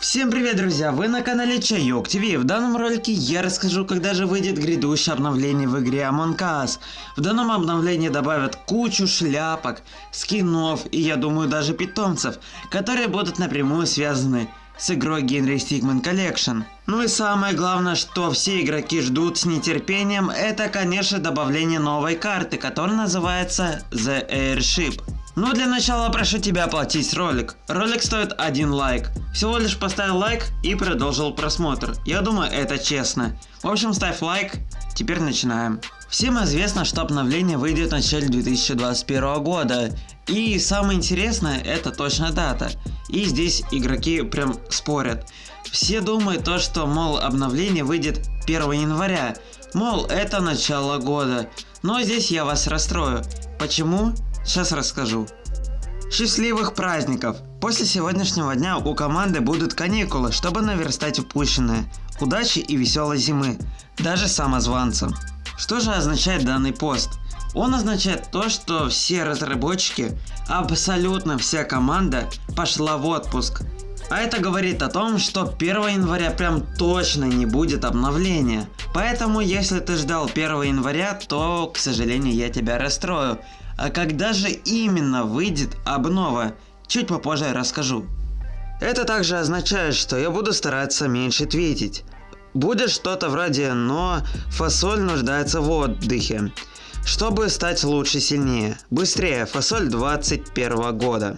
Всем привет, друзья! Вы на канале Чайок ТВ. В данном ролике я расскажу, когда же выйдет грядущее обновление в игре Among Us. В данном обновлении добавят кучу шляпок, скинов и, я думаю, даже питомцев, которые будут напрямую связаны с игрой Генри Stickman Collection. Ну и самое главное, что все игроки ждут с нетерпением, это, конечно, добавление новой карты, которая называется The Airship. Но для начала прошу тебя оплатить ролик. Ролик стоит один лайк. Всего лишь поставил лайк и продолжил просмотр. Я думаю это честно. В общем ставь лайк. Теперь начинаем. Всем известно, что обновление выйдет в начале 2021 года. И самое интересное это точная дата. И здесь игроки прям спорят. Все думают то, что мол обновление выйдет 1 января. Мол это начало года. Но здесь я вас расстрою. Почему? Сейчас расскажу. Счастливых праздников! После сегодняшнего дня у команды будут каникулы, чтобы наверстать упущенное. Удачи и веселой зимы, даже самозванцам. Что же означает данный пост? Он означает то, что все разработчики, абсолютно вся команда пошла в отпуск. А это говорит о том, что 1 января прям точно не будет обновления. Поэтому если ты ждал 1 января, то, к сожалению, я тебя расстрою. А когда же именно выйдет обнова? Чуть попозже расскажу. Это также означает, что я буду стараться меньше твитить. Будет что-то вроде «но фасоль нуждается в отдыхе». Чтобы стать лучше сильнее. Быстрее, фасоль 21 года.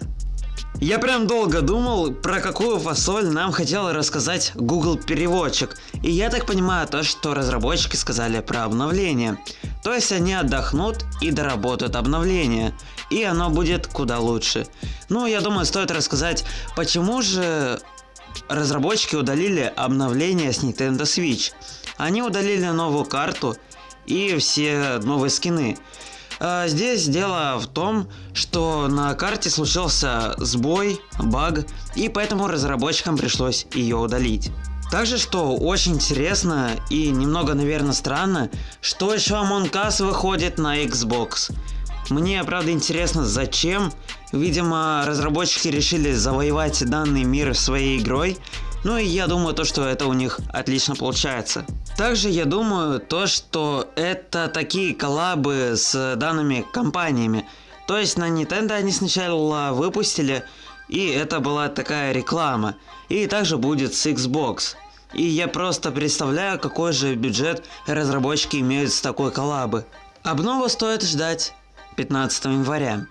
Я прям долго думал, про какую фасоль нам хотел рассказать Google переводчик. И я так понимаю то, что разработчики сказали про обновление. То есть они отдохнут и доработают обновление. И оно будет куда лучше. Ну, я думаю, стоит рассказать, почему же разработчики удалили обновление с Nintendo Switch. Они удалили новую карту и все новые скины. А здесь дело в том, что на карте случился сбой, баг, и поэтому разработчикам пришлось ее удалить. Также, что очень интересно и немного, наверное, странно, что еще Among Us выходит на Xbox. Мне, правда, интересно, зачем. Видимо, разработчики решили завоевать данный мир своей игрой. Ну и я думаю, то, что это у них отлично получается. Также я думаю то, что это такие коллабы с данными компаниями. То есть на Nintendo они сначала выпустили, и это была такая реклама. И также будет с Xbox. И я просто представляю, какой же бюджет разработчики имеют с такой коллабы. Обнову стоит ждать 15 января.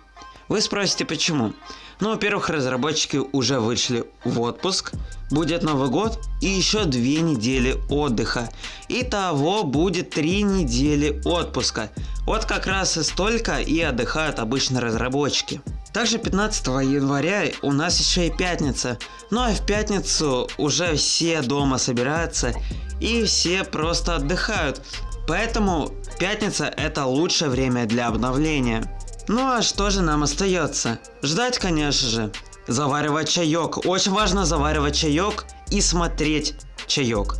Вы спросите почему? Ну, во-первых, разработчики уже вышли в отпуск, будет Новый год и еще две недели отдыха. Итого будет три недели отпуска. Вот как раз и столько и отдыхают обычно разработчики. Также 15 января у нас еще и пятница. Ну а в пятницу уже все дома собираются и все просто отдыхают. Поэтому пятница это лучшее время для обновления. Ну а что же нам остается? Ждать, конечно же. Заваривать чаек. Очень важно заваривать чаек и смотреть чаек.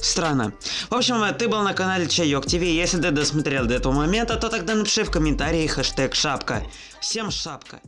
Странно. В общем, ты был на канале Чайок ТВ. Если ты досмотрел до этого момента, то тогда напиши в комментарии хэштег шапка. Всем шапка.